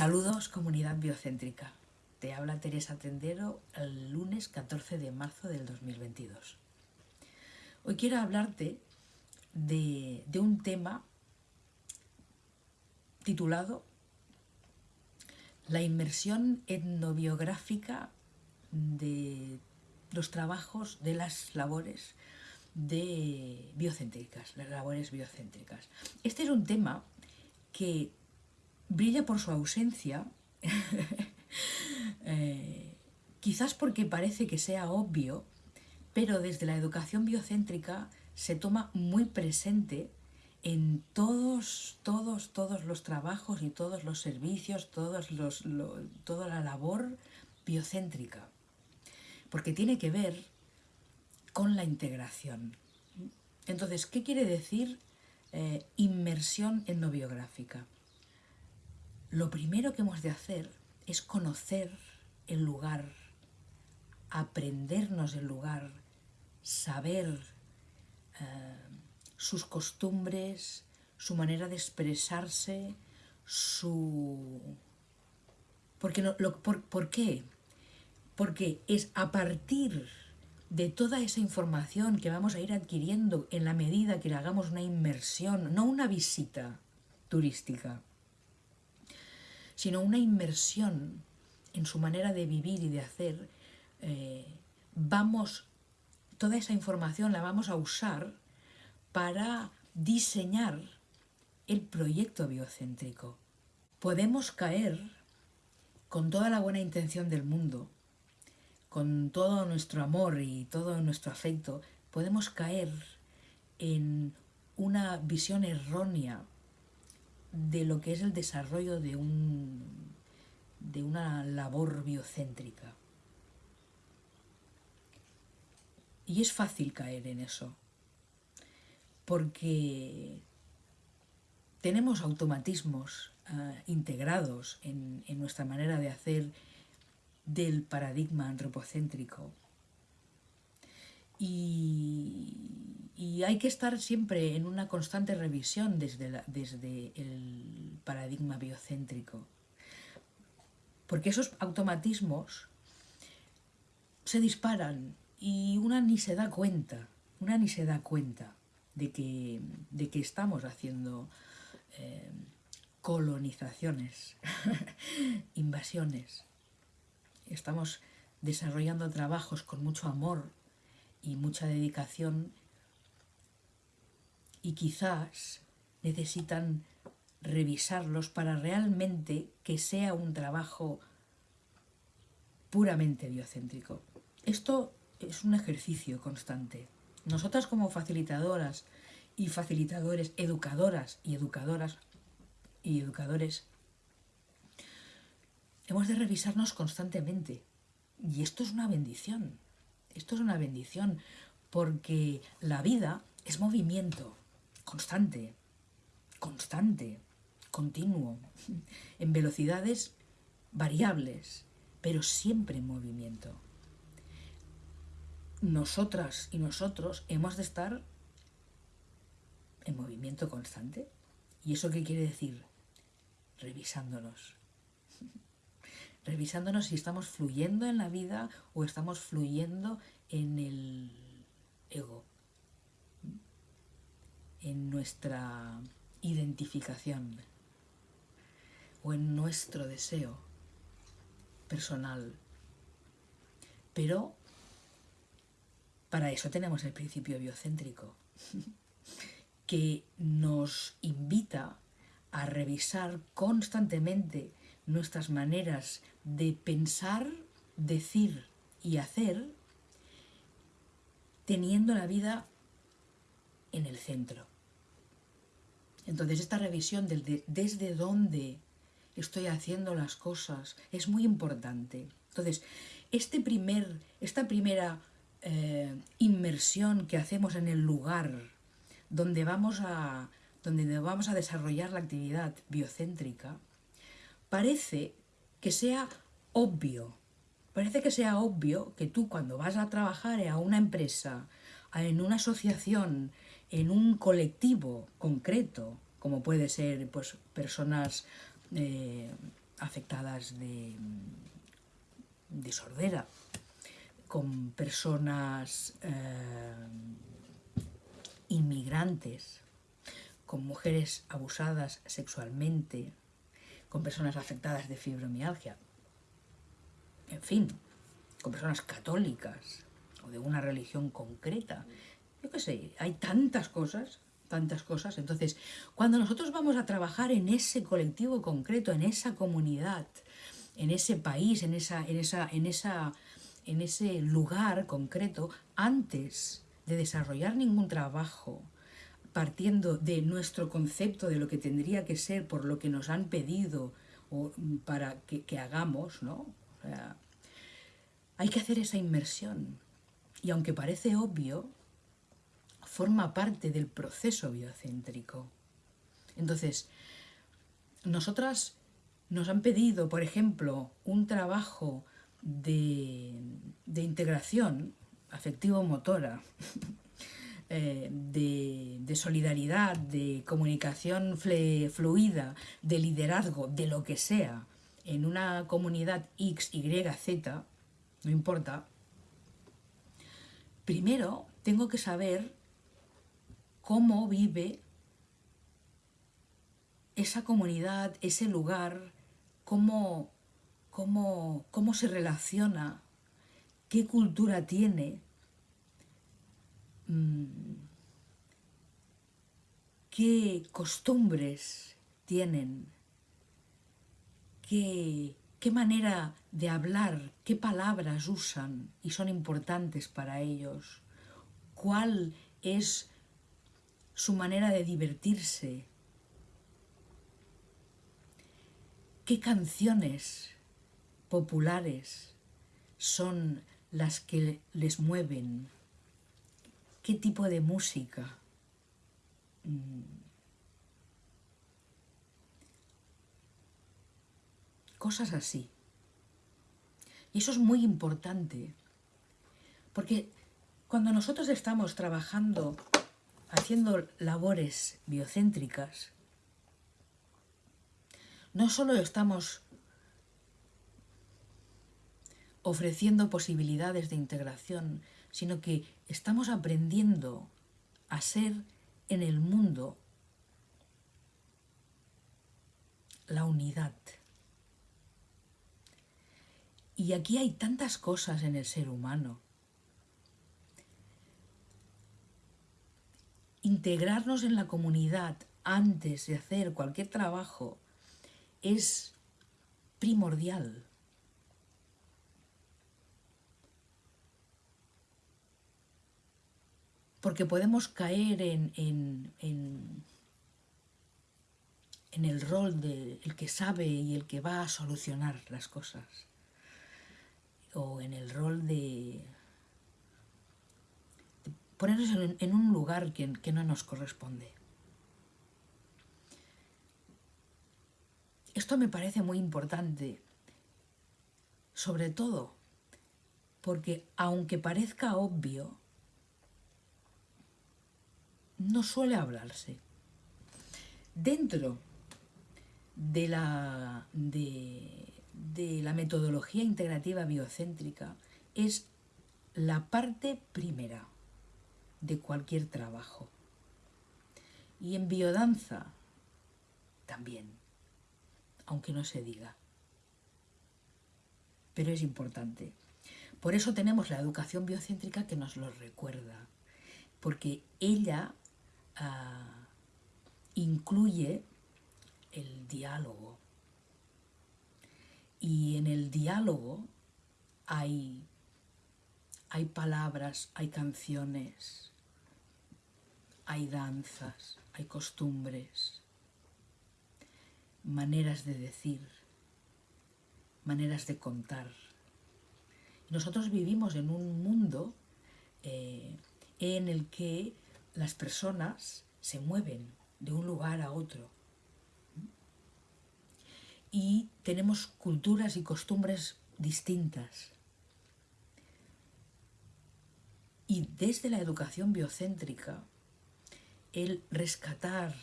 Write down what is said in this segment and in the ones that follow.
Saludos comunidad biocéntrica. Te habla Teresa Tendero el lunes 14 de marzo del 2022. Hoy quiero hablarte de, un tema titulado La inmersión etnobiográfica de los trabajos de las labores de biocéntricas, las labores biocéntricas. Este es un tema que brilla por su ausencia, eh, quizás porque parece que sea obvio, pero desde la educación biocéntrica se toma muy presente en todos, todos, todos los trabajos y todos los servicios, todos los, toda la labor biocéntrica, porque tiene que ver con la integración. Entonces, ¿qué quiere decir eh, inmersión etnobiográfica? Lo primero que hemos de hacer es conocer el lugar, aprendernos el lugar, saber eh, sus costumbres, su manera de expresarse, su... ¿Por qué? Porque es a partir de toda esa información que vamos a ir adquiriendo en la medida que le hagamos una inmersión, no una visita turística, sino una inmersión en su manera de vivir y de hacer, eh, vamos, toda esa información la vamos a usar para diseñar el proyecto biocéntrico. Podemos caer con toda la buena intención del mundo, con todo nuestro amor y todo nuestro afecto, podemos caer en una visión errónea de lo que es el desarrollo de, un, de una labor biocéntrica. Y es fácil caer en eso, porque tenemos automatismos eh, integrados en, en nuestra manera de hacer del paradigma antropocéntrico. Y, hay que estar siempre en una constante revisión desde, desde el paradigma biocéntrico. Porque esos automatismos se disparan y una ni se da cuenta, una ni se da cuenta de que, de que estamos haciendo eh, colonizaciones, invasiones. Estamos desarrollando trabajos con mucho amor y mucha dedicación y quizás necesitan revisarlos para realmente que sea un trabajo puramente biocéntrico. Esto es un ejercicio constante. Nosotras como facilitadoras y facilitadores, educadoras y educadoras y educadores, hemos de revisarnos constantemente. Y esto es una bendición. Esto es una bendición porque la vida es movimiento constante, constante, continuo, en velocidades variables, pero siempre en movimiento. Nosotras y nosotros hemos de estar en movimiento constante. ¿Y eso qué quiere decir? Revisándonos. Revisándonos si estamos fluyendo en la vida o estamos fluyendo en el ego en nuestra identificación o en nuestro deseo personal. Pero para eso tenemos el principio biocéntrico, que nos invita a revisar constantemente nuestras maneras de pensar, decir y hacer, teniendo la vida en el centro. Entonces esta revisión del desde dónde estoy haciendo las cosas es muy importante. Entonces, este primer, esta primera eh, inmersión que hacemos en el lugar donde vamos, a, donde vamos a desarrollar la actividad biocéntrica, parece que sea obvio. Parece que sea obvio que tú cuando vas a trabajar a una empresa, en una asociación, en un colectivo concreto, como puede ser pues, personas eh, afectadas de, de sordera, con personas eh, inmigrantes, con mujeres abusadas sexualmente, con personas afectadas de fibromialgia, en fin, con personas católicas o de una religión concreta. Yo qué sé, hay tantas cosas, tantas cosas. Entonces, cuando nosotros vamos a trabajar en ese colectivo concreto, en esa comunidad, en ese país, en, esa, en, esa, en, esa, en ese lugar concreto, antes de desarrollar ningún trabajo, partiendo de nuestro concepto de lo que tendría que ser por lo que nos han pedido o para que, que hagamos, ¿no? Hay que hacer esa inmersión. Y aunque parece obvio, forma parte del proceso biocéntrico. Entonces, nosotras nos han pedido, por ejemplo, un trabajo de, de integración afectivo-motora, eh, de, de, solidaridad, de comunicación fluida, de liderazgo, de lo que sea, en una comunidad X, Y, Z, no importa, primero tengo que saber cómo vive esa comunidad, ese lugar, cómo, cómo, cómo se relaciona, qué cultura tiene, qué costumbres tienen, qué, qué manera de hablar, qué palabras usan y son importantes para ellos, cuál es su manera de divertirse, qué canciones populares son las que les mueven, qué tipo de música. Mm. Cosas así. Y eso es muy importante, porque cuando nosotros estamos trabajando, haciendo labores biocéntricas, no solo estamos ofreciendo posibilidades de integración, sino que estamos aprendiendo a ser en el mundo la unidad. Y aquí hay tantas cosas en el ser humano. Integrarnos en la comunidad antes de hacer cualquier trabajo es primordial. Porque podemos caer en, en, en, el rol del el que sabe y el que va a solucionar las cosas. O en el rol de, ponernos en, un lugar que no nos corresponde. Esto me parece muy importante, sobre todo porque aunque parezca obvio, no suele hablarse. Dentro de la, de, la metodología integrativa biocéntrica es la parte primera de cualquier trabajo. Y en biodanza también aunque no se diga. Pero es importante. Por eso tenemos la educación biocéntrica que nos lo recuerda, porque ella uh, incluye el diálogo. Y en el diálogo hay, hay palabras, hay canciones, hay danzas, hay costumbres, maneras de decir, maneras de contar. Nosotros vivimos en un mundo eh, en el que las personas se mueven de un lugar a otro. Y tenemos culturas y costumbres distintas. Y desde la educación biocéntrica, el rescatar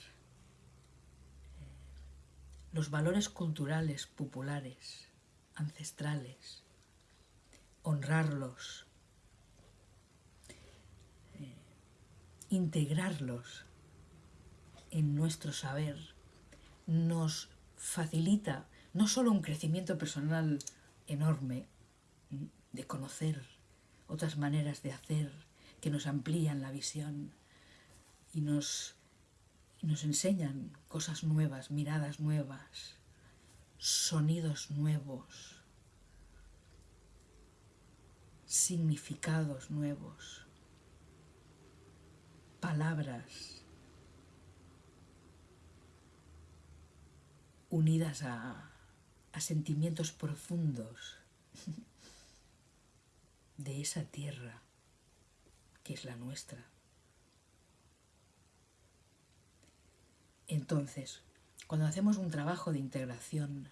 los valores culturales populares, ancestrales, honrarlos, integrarlos en nuestro saber, nos facilita no solo un crecimiento personal enorme, de conocer otras maneras de hacer que nos amplían la visión y nos, y nos enseñan cosas nuevas, miradas nuevas, sonidos nuevos, significados nuevos, palabras unidas a, sentimientos profundos de esa tierra que es la nuestra. Entonces, cuando hacemos un trabajo de integración,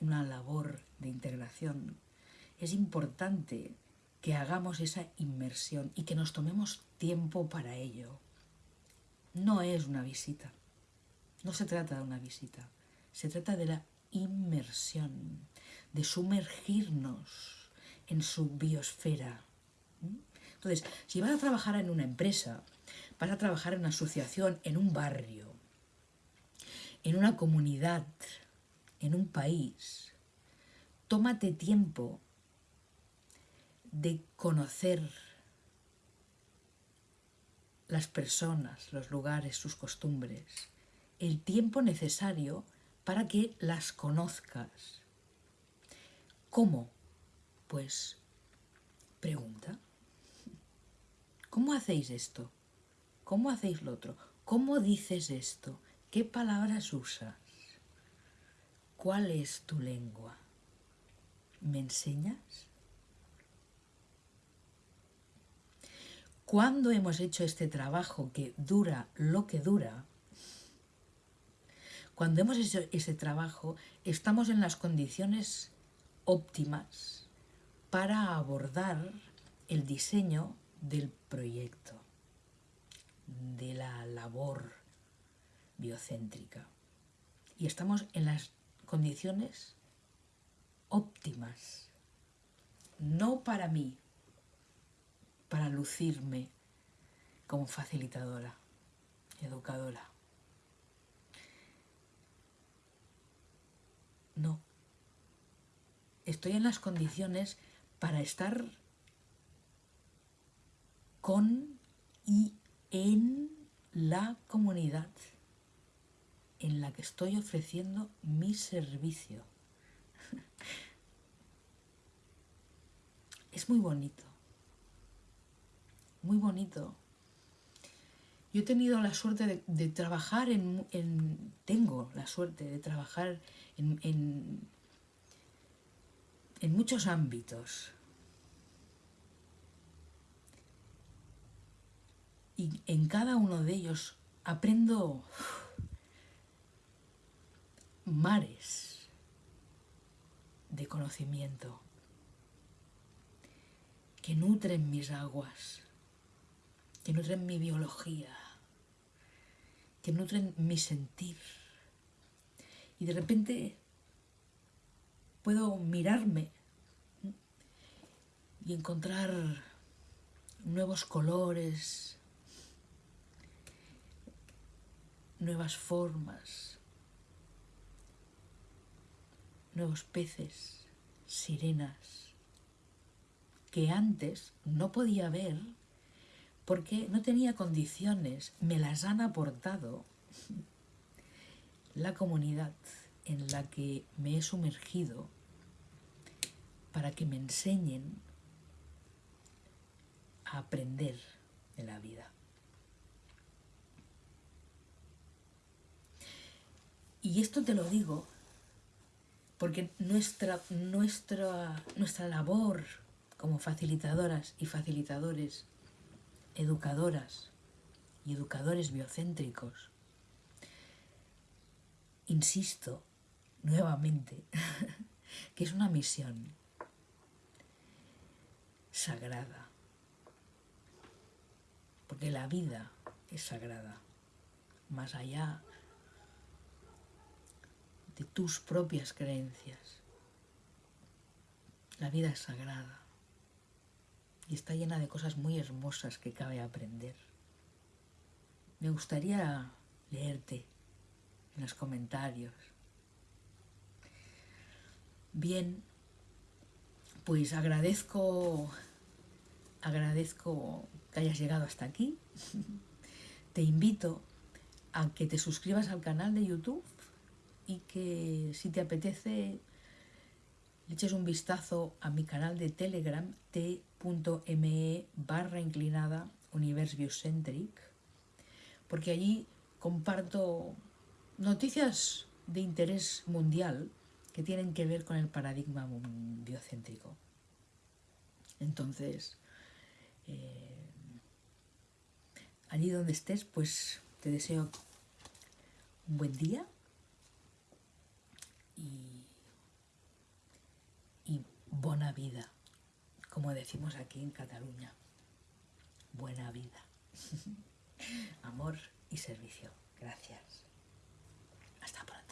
una labor de integración, es importante que hagamos esa inmersión y que nos tomemos tiempo para ello. No es una visita, no se trata de una visita, se trata de la inmersión, de sumergirnos en su biosfera. Entonces, si vas a trabajar en una empresa, vas a trabajar en una asociación, en un barrio, en una comunidad, en un país, tómate tiempo de conocer las personas, los lugares, sus costumbres, el tiempo necesario para que las conozcas. ¿Cómo? Pues pregunta. ¿Cómo hacéis esto? ¿Cómo hacéis lo otro? ¿Cómo dices esto? ¿Qué palabras usas? ¿Cuál es tu lengua? ¿Me enseñas? Cuando hemos hecho este trabajo que dura lo que dura, cuando hemos hecho ese trabajo, estamos en las condiciones óptimas para abordar el diseño del proyecto, de la labor biocéntrica. Y estamos en las condiciones óptimas, no para mí, para lucirme como facilitadora, educadora. No. Estoy en las condiciones para estar con y en la comunidad en la que estoy ofreciendo mi servicio. Es muy bonito, muy bonito. Yo he tenido la suerte de, trabajar en, en, Tengo la suerte de trabajar en, en, muchos ámbitos. Y en cada uno de ellos aprendo mares de conocimiento que nutren mis aguas, que nutren mi biología, que nutren mi sentir. Y de repente puedo mirarme y encontrar nuevos colores, nuevas formas, nuevos peces, sirenas, que antes no podía ver porque no tenía condiciones, me las han aportado la comunidad en la que me he sumergido para que me enseñen a aprender de la vida. Y esto te lo digo porque nuestra, nuestra, nuestra labor como facilitadoras y facilitadores, educadoras y educadores biocéntricos, insisto nuevamente que es una misión sagrada, porque la vida es sagrada, más allá de tus propias creencias. La vida es sagrada y está llena de cosas muy hermosas que cabe aprender. Me gustaría leerte en los comentarios. Bien, pues agradezco agradezco que hayas llegado hasta aquí. Te invito a que te suscribas al canal de YouTube y que si te apetece le eches un vistazo a mi canal de Telegram t.me barra inclinada Universe Biocentric porque allí comparto noticias de interés mundial que tienen que ver con el paradigma biocéntrico. Entonces, eh, allí donde estés, pues te deseo un buen día y, y buena vida, como decimos aquí en Cataluña. Buena vida. Amor y servicio. Gracias. Hasta pronto.